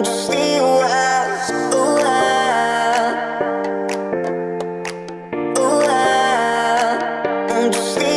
I'm just